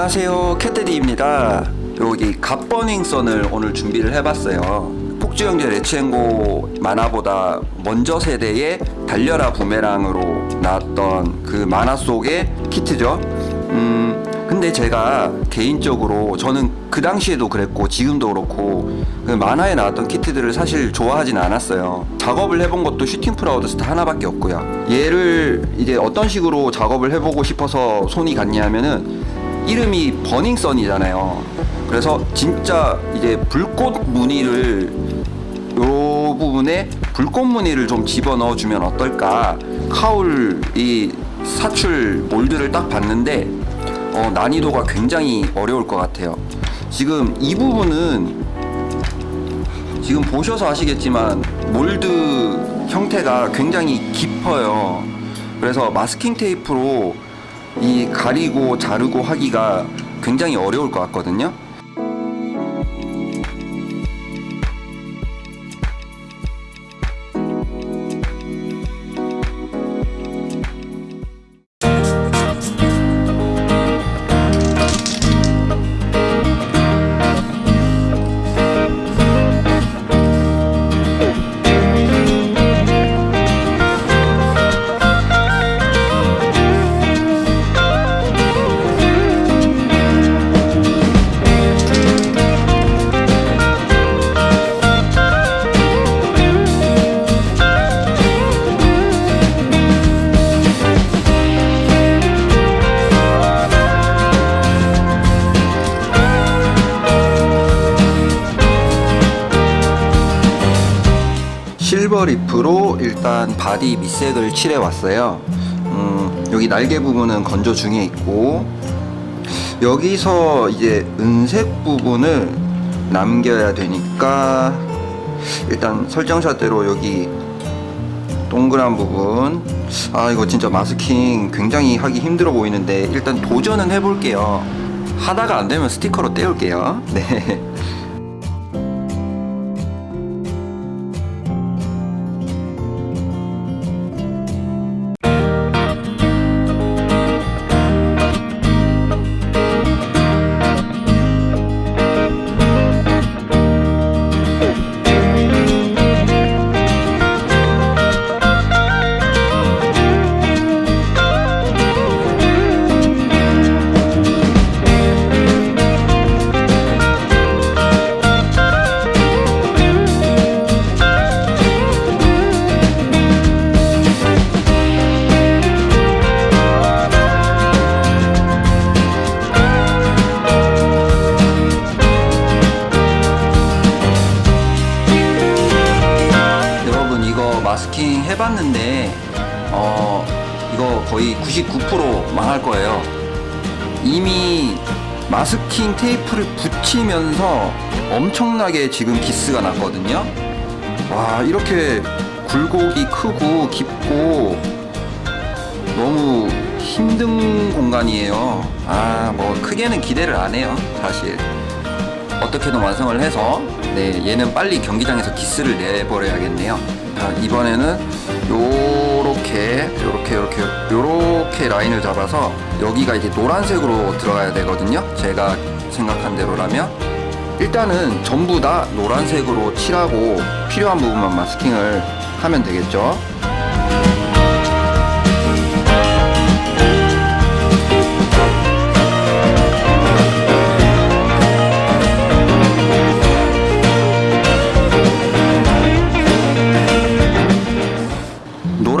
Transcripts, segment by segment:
안녕하세요. 캣데디입니다. 여기 갓버닝썬을 오늘 준비를 해봤어요. 폭주형제 레츠앤고 만화보다 먼저 세대의 달려라 부메랑으로 나왔던 그 만화 속의 키트죠. 음 근데 제가 개인적으로 저는 그 당시에도 그랬고 지금도 그렇고 그 만화에 나왔던 키트들을 사실 좋아하진 않았어요. 작업을 해본 것도 슈팅 프라우드스타 하나밖에 없고요. 얘를 이제 어떤 식으로 작업을 해보고 싶어서 손이 갔냐 하면은 이름이 버닝썬이잖아요. 그래서 진짜 이제 불꽃 무늬를 요 부분에 불꽃 무늬를 좀 집어넣어 주면 어떨까? 카울 이 사출 몰드를 딱 봤는데 어, 난이도가 굉장히 어려울 것 같아요. 지금 이 부분은 지금 보셔서 아시겠지만 몰드 형태가 굉장히 깊어요. 그래서 마스킹 테이프로 이 가리고 자르고 하기가 굉장히 어려울 것 같거든요 silver leaf로 일단 body 밑색을 칠해 왔어요. 음, 여기 날개 부분은 건조 중에 있고 여기서 이제 은색 부분을 남겨야 되니까 일단 설정샷대로 여기 동그란 부분. 아 이거 진짜 마스킹 굉장히 하기 힘들어 보이는데 일단 도전은 해볼게요. 하다가 안되면 스티커로 떼올게요. 네 마스킹 해봤는데 어 이거 거의 99% 망할 거예요. 이미 마스킹 테이프를 붙이면서 엄청나게 지금 기스가 났거든요. 와 이렇게 굴곡이 크고 깊고 너무 힘든 공간이에요. 아 뭐 크게는 기대를 안 해요 사실. 어떻게든 완성을 해서 네 얘는 빨리 경기장에서 기스를 내버려야겠네요 자 이번에는 요렇게 요렇게 요렇게 요렇게 라인을 잡아서 여기가 이제 노란색으로 들어가야 되거든요. 제가 생각한 대로라면. 일단은 전부 다 노란색으로 칠하고 필요한 부분만 마스킹을 하면 되겠죠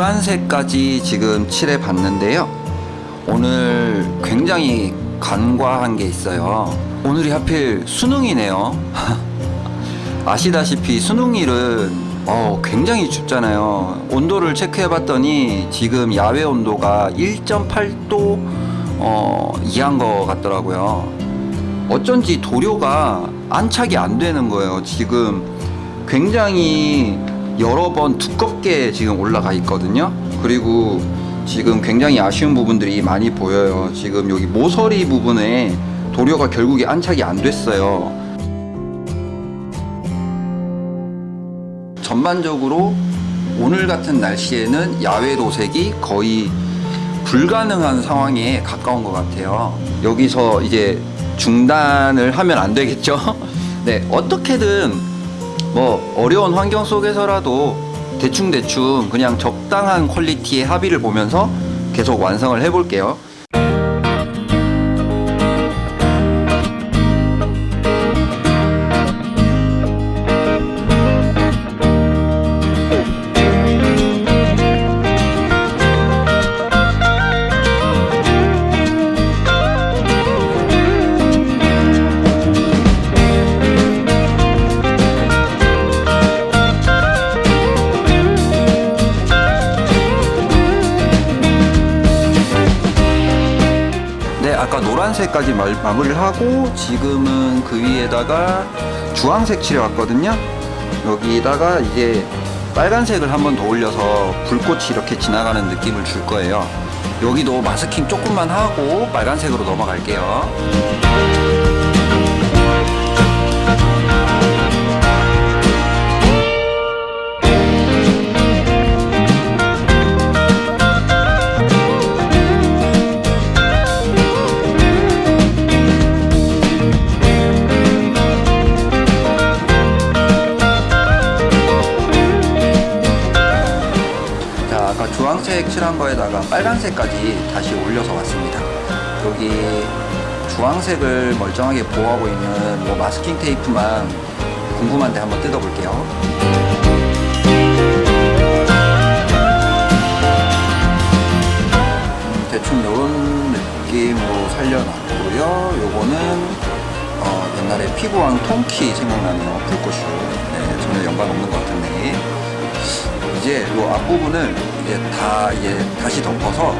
노란색까지 지금 칠해 봤는데요. 오늘 굉장히 간과한 게 있어요. 오늘이 하필 수능이네요. 아시다시피 수능일은 어, 굉장히 춥잖아요. 온도를 체크해 봤더니 지금 야외 온도가 1.8도 어, 이한 것 같더라고요. 어쩐지 도료가 안착이 안 되는 거예요. 지금 굉장히 여러 번 두껍게 지금 올라가 있거든요. 그리고 지금 굉장히 아쉬운 부분들이 많이 보여요. 지금 여기 모서리 부분에 도료가 결국에 안착이 안 됐어요. 전반적으로 오늘 같은 날씨에는 야외 도색이 거의 불가능한 상황에 가까운 것 같아요. 여기서 이제 중단을 하면 안 되겠죠? 네, 어떻게든 뭐 어려운 환경 속에서라도 대충대충 그냥 적당한 퀄리티의 합의를 보면서 계속 완성을 해볼게요. 노란색까지 마, 마무리를 하고 지금은 그 위에다가 주황색 칠해왔거든요. 여기다가 이제 빨간색을 한 번 더 올려서 불꽃이 이렇게 지나가는 느낌을 줄 거예요. 여기도 마스킹 조금만 하고 빨간색으로 넘어갈게요. 칠한 거에다가 빨간색까지 다시 올려서 왔습니다. 여기 주황색을 멀쩡하게 보호하고 있는 뭐 마스킹 테이프만 궁금한데 한번 뜯어볼게요. 음, 대충 이런 느낌으로 살려놨고요. 요거는 어, 옛날에 피부왕 통키 생각나네요. 불꽃슈. 네, 전혀 연관 없는 것 같은데. 이제 이 앞부분을 이제 다 이제 다시 덮어서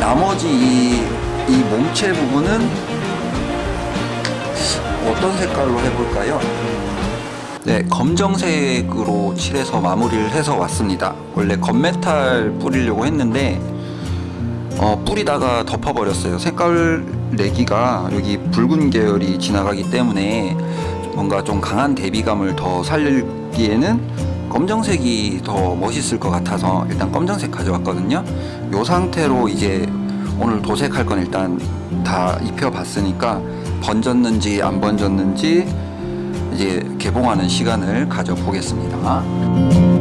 나머지 이, 이 몸체 부분은 어떤 색깔로 해볼까요? 네, 검정색으로 칠해서 마무리를 해서 왔습니다. 원래 건메탈 뿌리려고 했는데 어, 뿌리다가 덮어버렸어요. 색깔 내기가 여기 붉은 계열이 지나가기 때문에 뭔가 좀 강한 대비감을 더 살리기에는 검정색이 더 멋있을 것 같아서 일단 검정색 가져왔거든요. 이 상태로 이제 오늘 도색할 건 일단 다 입혀봤으니까 번졌는지 안 번졌는지 이제 개봉하는 시간을 가져보겠습니다.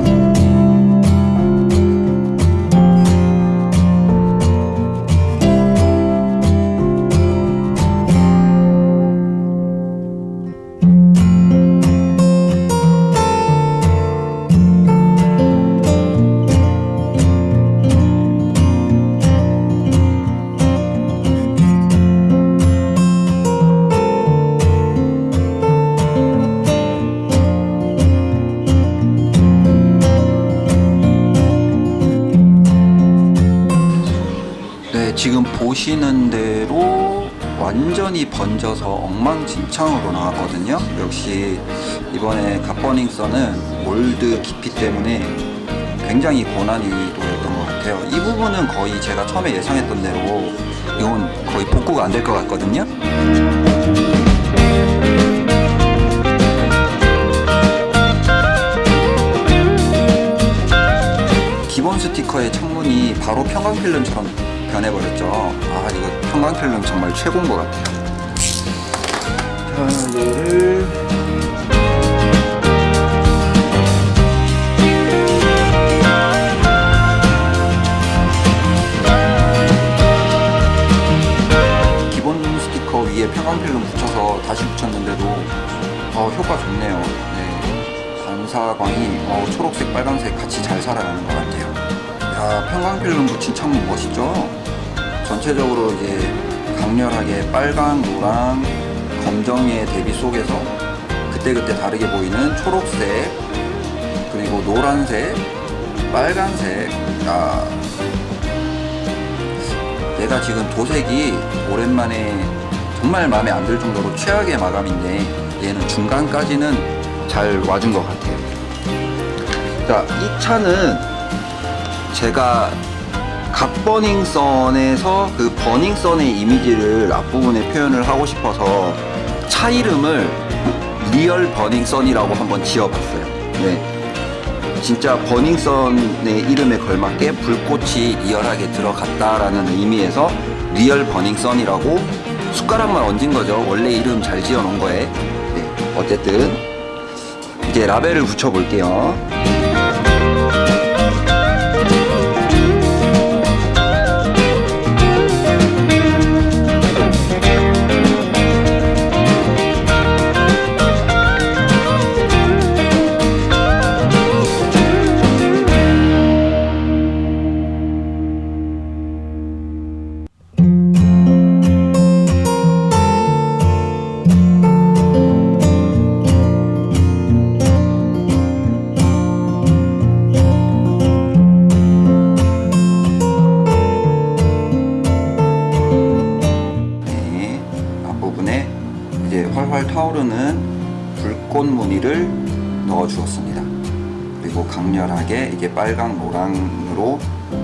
네, 지금 보시는 대로 완전히 번져서 엉망진창으로 나왔거든요. 역시 이번에 갓버닝썬은 몰드 깊이 때문에 굉장히 고난이도였던 것 같아요. 이 부분은 거의 제가 처음에 예상했던 대로 이건 거의 복구가 안 될 것 같거든요. 기본 스티커의 창문이 바로 평광필름처럼 변해버렸죠. 아 이거 평광필름 정말 최고인 것 같아요. 자 얘를 기본 스티커 위에 평광필름 붙여서 다시 붙였는데도 어, 효과 좋네요. 네. 반사광이 어, 초록색, 빨간색 같이 잘 살아가는 것 같아요. 야, 평광필름 붙인 창문 멋있죠? 전체적으로 이제 강렬하게 빨강, 노랑, 검정의 대비 속에서 그때그때 다르게 보이는 초록색, 그리고 노란색, 빨간색. 아, 내가 지금 도색이 오랜만에 정말 마음에 안 들 정도로 최악의 마감인데 얘는 중간까지는 잘 와준 것 같아요. 자, 이 차는 제가 갓버닝썬에서 그 버닝썬의 이미지를 앞부분에 표현을 하고 싶어서 차 이름을 리얼 버닝썬이라고 한번 지어봤어요. 네. 진짜 버닝썬의 이름에 걸맞게 불꽃이 리얼하게 들어갔다라는 의미에서 리얼 버닝썬이라고 숟가락만 얹은 거죠. 원래 이름 잘 지어 놓은 거에. 네, 어쨌든 이제 라벨을 붙여 볼게요. 이제 활활 타오르는 불꽃 무늬를 넣어 주었습니다. 그리고 강렬하게 이게 빨강 노랑으로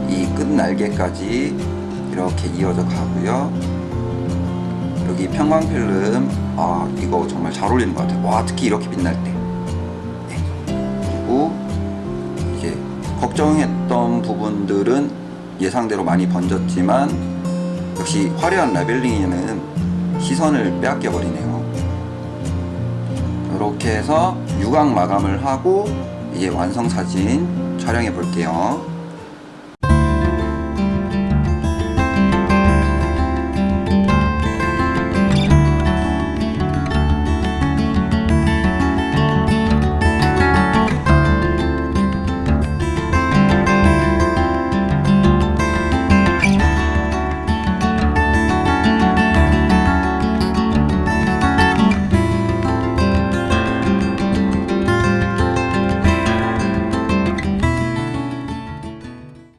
이 끝 날개까지 이렇게 이어져 가고요. 여기 편광 필름 아 이거 정말 잘 어울리는 것 같아요. 와 특히 이렇게 빛날 때. 네. 그리고 이제 걱정했던 부분들은 예상대로 많이 번졌지만 역시 화려한 라벨링에는 시선을 빼앗겨 버리네요. 이렇게 해서 유광 마감을 하고 이제 완성 사진 촬영해 볼게요.